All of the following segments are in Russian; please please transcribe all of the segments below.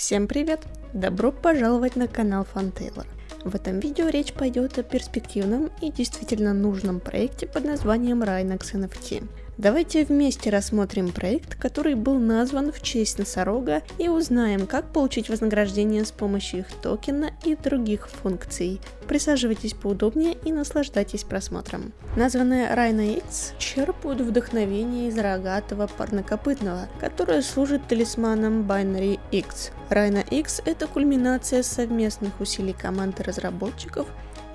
Всем привет! Добро пожаловать на канал Фантейлор. В этом видео речь пойдет о перспективном и действительно нужном проекте под названием Rhinox NFT. Давайте вместе рассмотрим проект, который был назван в честь носорога и узнаем, как получить вознаграждение с помощью их токена и других функций. Присаживайтесь поудобнее и наслаждайтесь просмотром. Названные Rhino X черпают вдохновение из рогатого парнокопытного, которое служит талисманом Binary X. Rhino X – это кульминация совместных усилий команды разработчиков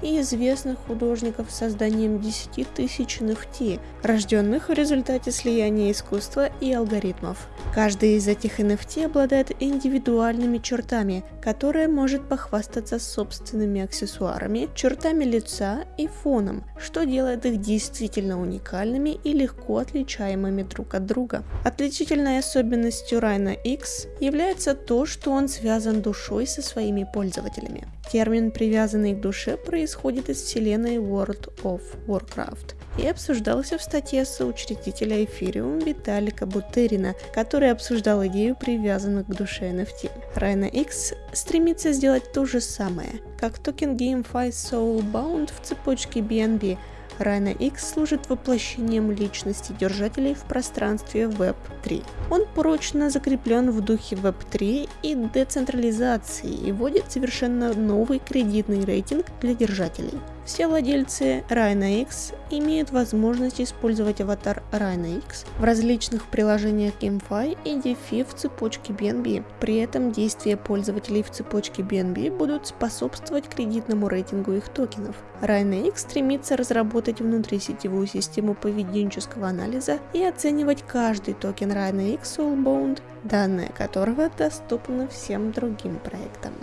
и известных художников созданием 10 тысяч NFT, рожденных в результате слияния искусства и алгоритмов. Каждый из этих NFT обладает индивидуальными чертами, которые может похвастаться собственными аксессуарами, чертами лица и фоном, что делает их действительно уникальными и легко отличаемыми друг от друга. Отличительной особенностью Райна X является то, что он связан душой со своими пользователями. Термин, привязанный к душе, происходит из вселенной World of Warcraft и обсуждался в статье соучредителя Ethereum Виталика Бутерина, который обсуждал идею привязанных к душе NFT. Rhino X стремится сделать то же самое, как токен GameFi Soulbound в цепочке BNB, Rhino X служит воплощением личности держателей в пространстве Web3. Он прочно закреплен в духе Web3 и децентрализации и вводит совершенно новый кредитный рейтинг для держателей. Все владельцы Rhino X имеют возможность использовать аватар Rhino X в различных приложениях GameFi и DeFi в цепочке BNB. При этом действия пользователей в цепочке BNB будут способствовать кредитному рейтингу их токенов. Rhino X стремится разработать внутрисетевую систему поведенческого анализа и оценивать каждый токен Rhino X Soulbound, данные которого доступны всем другим проектам.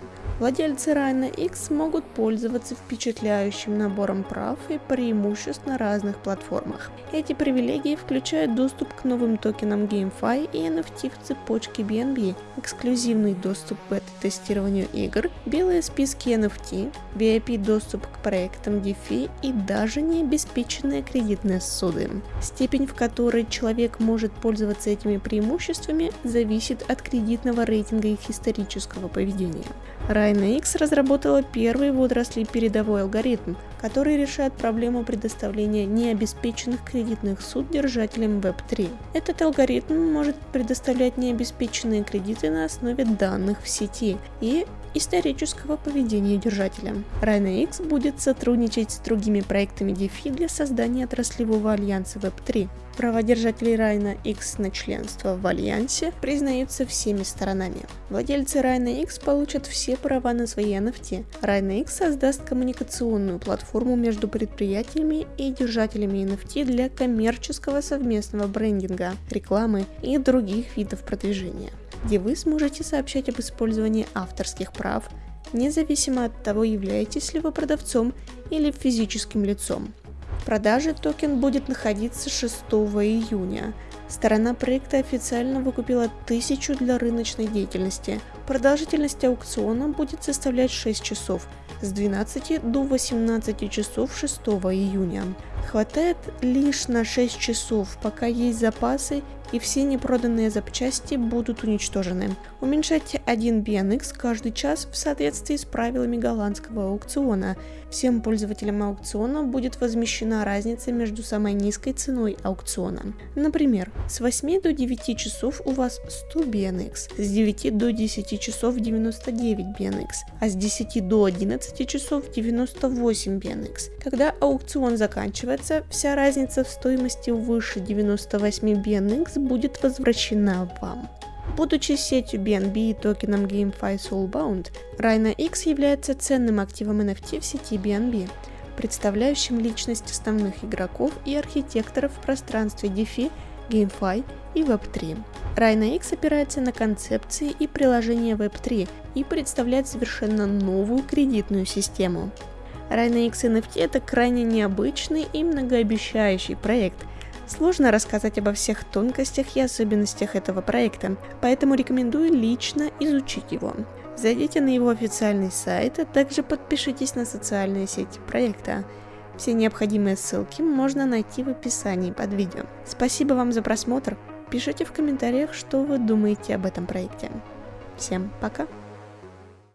Владельцы Rhino X могут пользоваться впечатляющим набором прав и преимуществ на разных платформах. Эти привилегии включают доступ к новым токенам GameFi и NFT в цепочке BNB, эксклюзивный доступ к бета-тестированию игр, белые списки NFT, VIP-доступ к проектам DeFi и даже необеспеченные кредитные суды. Степень, в которой человек может пользоваться этими преимуществами, зависит от кредитного рейтинга их исторического поведения. Rhino X разработала первый в отрасли передовой алгоритм, который решает проблему предоставления необеспеченных кредитных суд держателям Web3. Этот алгоритм может предоставлять необеспеченные кредиты на основе данных в сети и исторического поведения держателя. Rhino X будет сотрудничать с другими проектами DeFi для создания отраслевого альянса Web3. Права держателей Rhino X на членство в альянсе признаются всеми сторонами. Владельцы Rhino X получат все права на свои NFT. Rhino X создаст коммуникационную платформу между предприятиями и держателями NFT для коммерческого совместного брендинга, рекламы и других видов продвижения где вы сможете сообщать об использовании авторских прав, независимо от того, являетесь ли вы продавцом или физическим лицом. В продаже токен будет находиться 6 июня. Сторона проекта официально выкупила 1000 для рыночной деятельности. Продолжительность аукциона будет составлять 6 часов с 12 до 18 часов 6 июня. Хватает лишь на 6 часов, пока есть запасы и все непроданные запчасти будут уничтожены. Уменьшайте 1 BNX каждый час в соответствии с правилами голландского аукциона. Всем пользователям аукциона будет возмещена разница между самой низкой ценой аукциона. Например, с 8 до 9 часов у вас 100 BNX, с 9 до 10 часов 99 BNX, а с 10 до 11 часов 98 BNX. Когда аукцион заканчивается, вся разница в стоимости выше 98 BNX будет возвращена вам. Будучи сетью BNB и токеном GameFi Soulbound, Rhino является ценным активом NFT в сети BNB, представляющим личность основных игроков и архитекторов в пространстве DeFi, GameFi и Web3. Rhino опирается на концепции и приложения Web3 и представляет совершенно новую кредитную систему. Rhino X NFT это крайне необычный и многообещающий проект, Сложно рассказать обо всех тонкостях и особенностях этого проекта, поэтому рекомендую лично изучить его. Зайдите на его официальный сайт, а также подпишитесь на социальные сети проекта. Все необходимые ссылки можно найти в описании под видео. Спасибо вам за просмотр. Пишите в комментариях, что вы думаете об этом проекте. Всем пока!